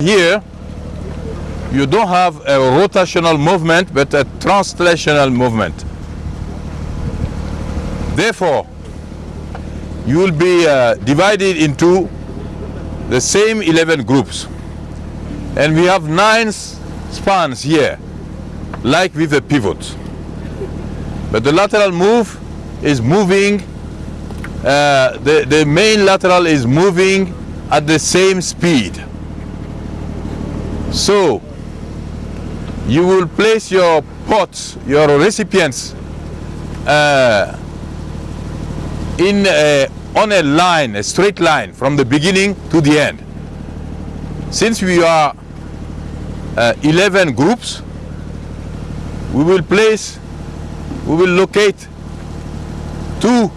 Here, you don't have a rotational movement, but a translational movement. Therefore, you will be uh, divided into the same 11 groups. And we have nine spans here, like with a pivot. But the lateral move is moving, uh, the, the main lateral is moving at the same speed. So, you will place your pots, your recipients uh, in a, on a line, a straight line from the beginning to the end. Since we are uh, 11 groups, we will place, we will locate two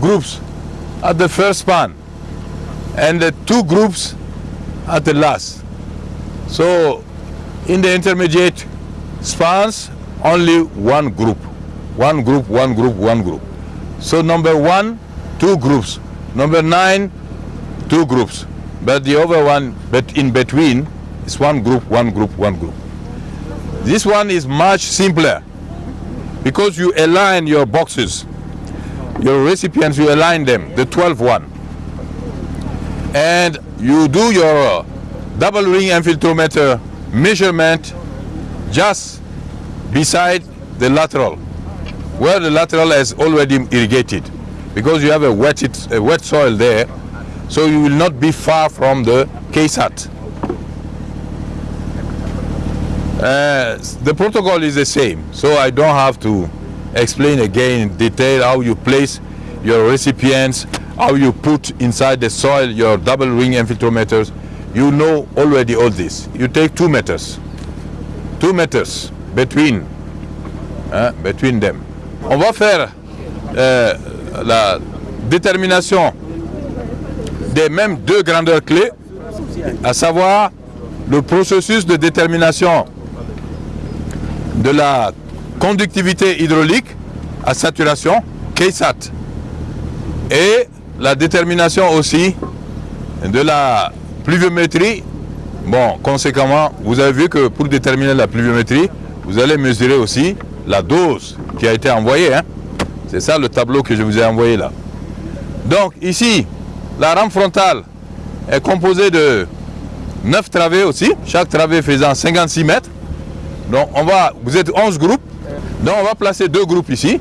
groups at the first span and the two groups at the last. So in the intermediate spans, only one group. One group, one group, one group. So number one, two groups. Number nine, two groups. But the other one, but in between, is one group, one group, one group. This one is much simpler because you align your boxes, your recipients, you align them, the 12 one. And you do your double ring infiltrometer measurement just beside the lateral, where the lateral is already irrigated, because you have a wet, a wet soil there, so you will not be far from the KSAT. Uh, the protocol is the same, so I don't have to explain again in detail how you place your recipients, how you put inside the soil your double ring infiltrometers. You know already all this. You take two meters, two meters between, hein, between them. On va faire euh, la détermination des mêmes deux grandeurs clés, à savoir le processus de détermination de la conductivité hydraulique à saturation, KSAT, et la détermination aussi de la pluviométrie. Bon, conséquemment, vous avez vu que pour déterminer la pluviométrie, vous allez mesurer aussi la dose qui a été envoyée. Hein. C'est ça le tableau que je vous ai envoyé là. Donc ici, la rame frontale est composée de 9 travées aussi, chaque travée faisant 56 mètres. Donc on va, vous êtes 11 groupes, donc on va placer deux groupes ici,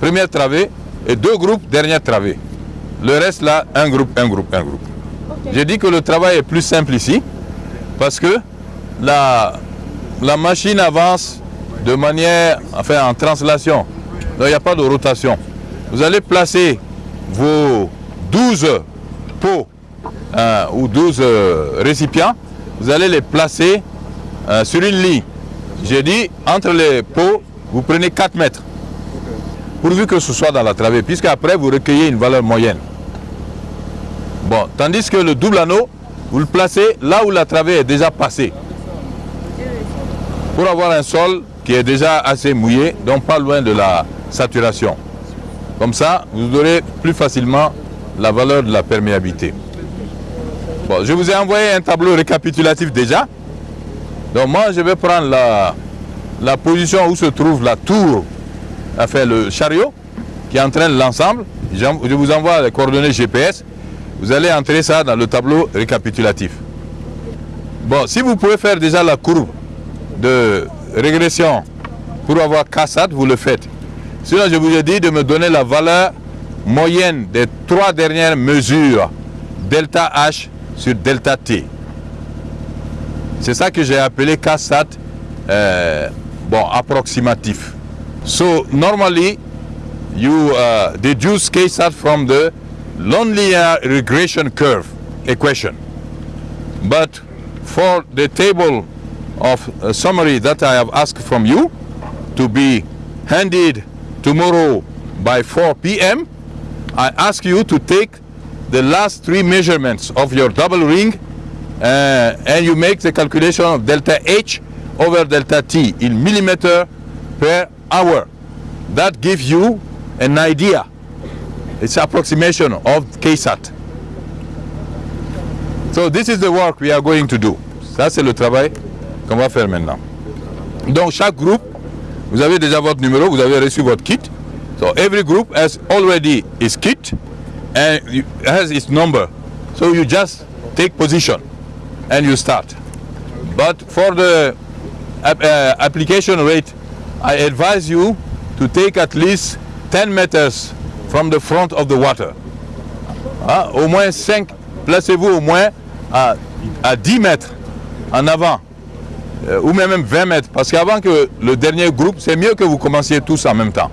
première travée, et deux groupes, dernière travée. Le reste là, un groupe, un groupe, un groupe. J'ai dit que le travail est plus simple ici, parce que la, la machine avance de manière, enfin en translation. Donc il n'y a pas de rotation. Vous allez placer vos 12 pots euh, ou 12 euh, récipients, vous allez les placer euh, sur une ligne. J'ai dit, entre les pots, vous prenez 4 mètres. Pourvu que ce soit dans la travée, puisque après vous recueillez une valeur moyenne. Tandis que le double anneau, vous le placez là où la travée est déjà passée. Pour avoir un sol qui est déjà assez mouillé, donc pas loin de la saturation. Comme ça, vous aurez plus facilement la valeur de la perméabilité. Bon, je vous ai envoyé un tableau récapitulatif déjà. Donc moi, je vais prendre la, la position où se trouve la tour, enfin le chariot, qui entraîne l'ensemble. Je vous envoie les coordonnées GPS. Vous allez entrer ça dans le tableau récapitulatif. Bon, si vous pouvez faire déjà la courbe de régression pour avoir CASAT, vous le faites. Sinon, je vous ai dit de me donner la valeur moyenne des trois dernières mesures, delta H sur delta T. C'est ça que j'ai appelé CASAT uh, bon, approximatif. So normally you uh, deduce KSAT from the linear regression curve equation. But for the table of summary that I have asked from you to be handed tomorrow by 4 p.m., I ask you to take the last three measurements of your double ring uh, and you make the calculation of delta H over delta T in millimeter per hour. That gives you an idea. It's approximation of KSAT. So this is the work we are going to do. Ça, c'est le travail qu'on va faire maintenant. Donc, chaque groupe, vous avez déjà votre numéro, vous avez reçu votre kit. So, every group has already its kit and has its number. So, you just take position and you start. But for the uh, application rate, I advise you to take at least 10 meters from the front of the water. Ah, au moins 5, placez-vous au moins à, à 10 mètres en avant, euh, ou même 20 mètres, parce qu'avant que le dernier groupe, c'est mieux que vous commenciez tous en même temps.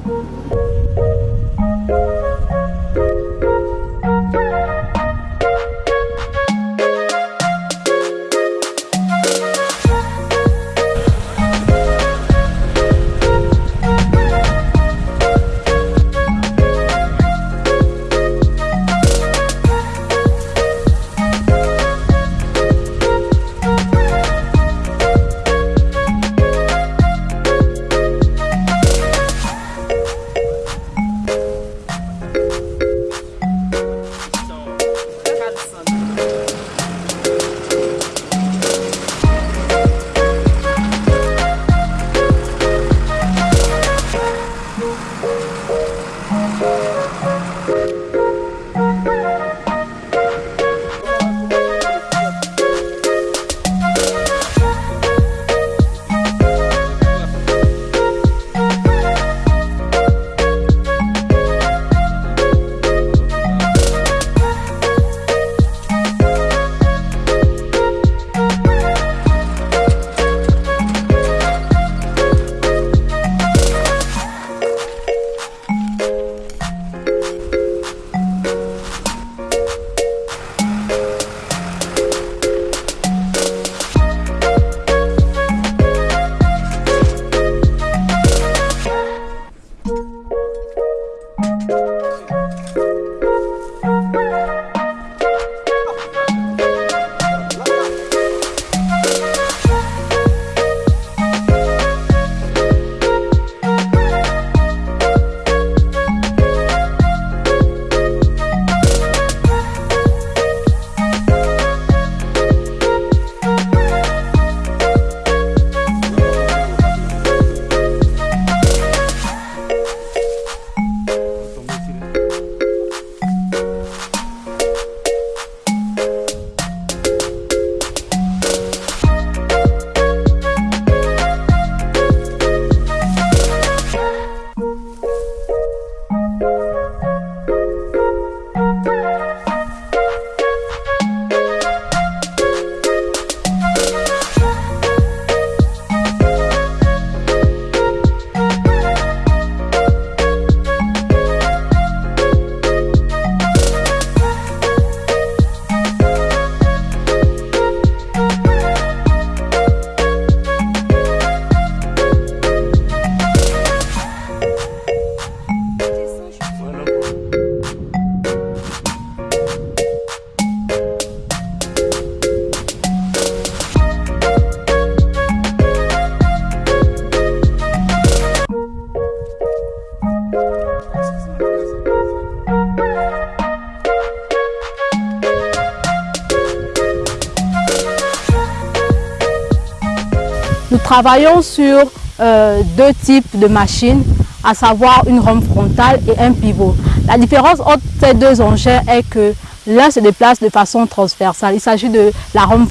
Nous travaillons sur euh, deux types de machines, à savoir une rampe frontale et un pivot. La différence entre ces deux engins est que l'un se déplace de façon transversale, il s'agit de la rampe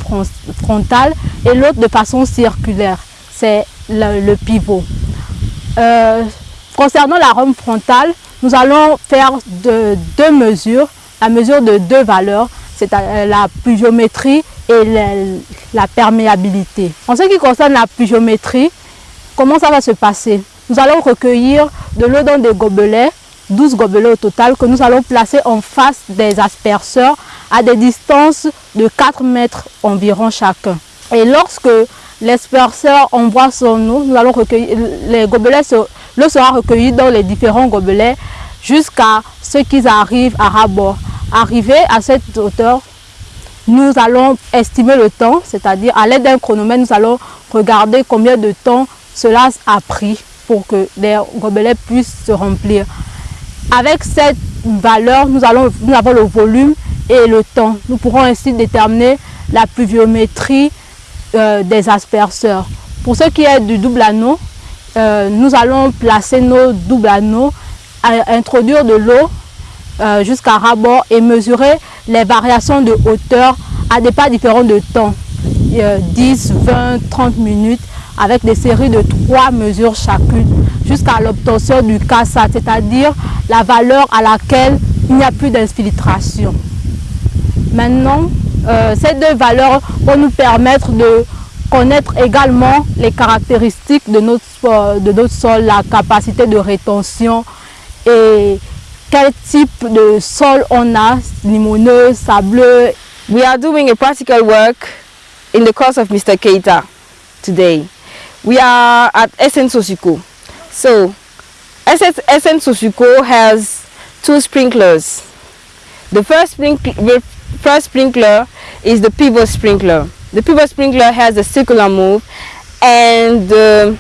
frontale, et l'autre de façon circulaire, c'est le, pivot. Euh, concernant la rampe frontale, nous allons faire de, deux mesures, la mesure de deux valeurs, c'est la pluviométrie et la perméabilité. En ce qui concerne la pluviométrie, comment ça va se passer? Nous allons recueillir de l'eau dans des gobelets, 12 gobelets au total, que nous allons placer en face des asperceurs à des distances de 4 mètres environ chacun. Et lorsque l'asperceur envoie son eau, nous allons recueillir, les gobelets, l'eau sera recueillie dans les différents gobelets jusqu'à ce qu'ils arrivent à rabord. Arrivé à cette hauteur, nous allons estimer le temps, c'est-à-dire à, l'aide d'un chronomètre, nous allons regarder combien de temps cela a pris pour que les gobelets puissent se remplir. Avec cette valeur, nous, allons, nous avons le volume et le temps. Nous pourrons ainsi déterminer la pluviométrie euh, des asperceurs. Pour ce qui est du double anneau, euh, nous allons placer nos doubles anneaux, introduire de l'eau euh, jusqu'à rabord et mesurer les variations de hauteur à des pas différents de temps, 10, 20, 30 minutes, avec des séries de trois mesures chacune, jusqu'à l'obtention du CASA, c'est-à-dire la valeur à laquelle il n'y a plus d'infiltration. Maintenant, euh, ces deux valeurs vont nous permettre de connaître également les caractéristiques de notre, de notre sol, la capacité de rétention et quel type de sol on a, limoneux, sableux. We are doing a practical work in the course of Mr. Keita today. We are at SN Sosuco. So, SN Sosuco has two sprinklers. The first, sprinkler, first sprinkler is the pivot sprinkler. The pivot sprinkler has a circular move and the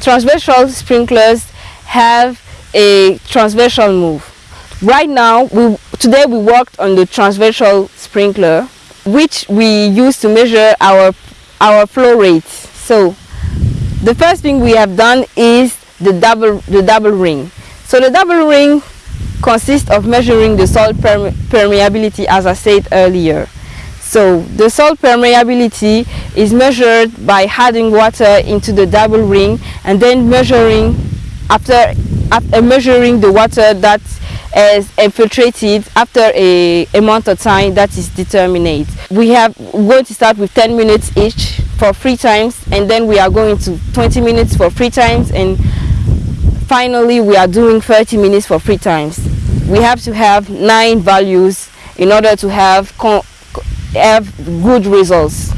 transversal sprinklers have a transversal move. Right now, we, today we worked on the transversal sprinkler which we use to measure our, our flow rate. So the first thing we have done is the double, the double ring. So the double ring consists of measuring the soil permeability as I said earlier. So the soil permeability is measured by adding water into the double ring and then measuring after Uh, measuring the water that is infiltrated after a amount of time that is determined. We have going to start with 10 minutes each for three times and then we are going to 20 minutes for three times and finally we are doing 30 minutes for three times. We have to have nine values in order to have, have good results.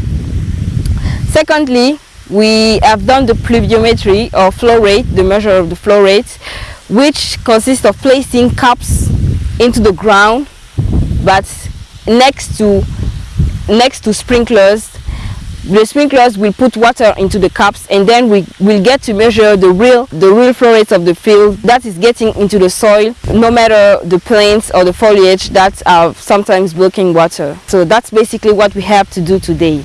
Secondly, we have done the pluviometry or flow rate, the measure of the flow rate, which consists of placing cups into the ground but next to next to sprinklers. The sprinklers will put water into the cups and then we will get to measure the real the real flow rate of the field that is getting into the soil no matter the plants or the foliage that are sometimes blocking water. So that's basically what we have to do today